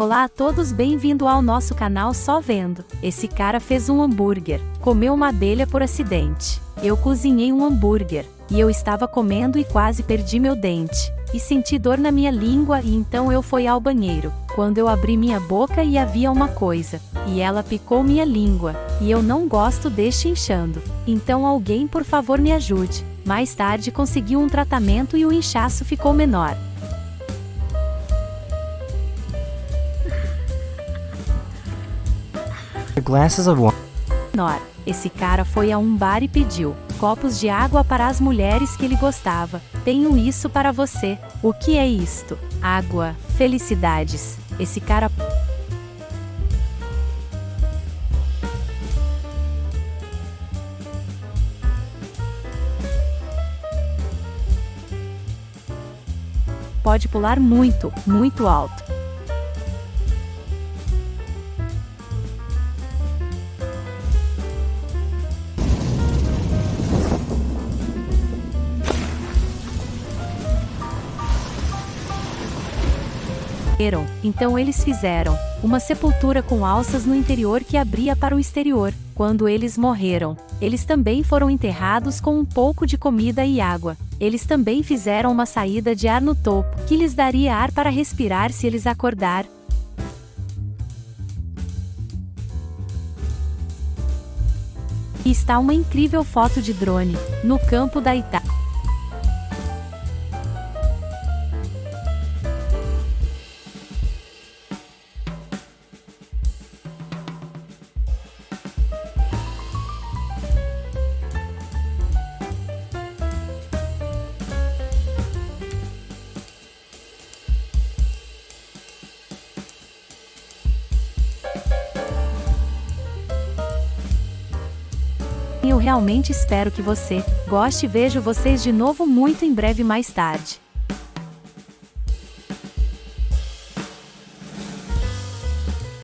Olá a todos, bem-vindo ao nosso canal Só Vendo. Esse cara fez um hambúrguer, comeu uma abelha por acidente. Eu cozinhei um hambúrguer, e eu estava comendo e quase perdi meu dente. E senti dor na minha língua e então eu fui ao banheiro. Quando eu abri minha boca e havia uma coisa, e ela picou minha língua, e eu não gosto deste inchando. Então alguém por favor me ajude. Mais tarde consegui um tratamento e o inchaço ficou menor. Glasses of wine. Esse cara foi a um bar e pediu copos de água para as mulheres que ele gostava. Tenho isso para você. O que é isto? Água. Felicidades. Esse cara pode pular muito, muito alto. Então eles fizeram uma sepultura com alças no interior que abria para o exterior. Quando eles morreram, eles também foram enterrados com um pouco de comida e água. Eles também fizeram uma saída de ar no topo, que lhes daria ar para respirar se eles acordar. E está uma incrível foto de drone, no campo da Itália. Eu realmente espero que você goste e vejo vocês de novo muito em breve mais tarde.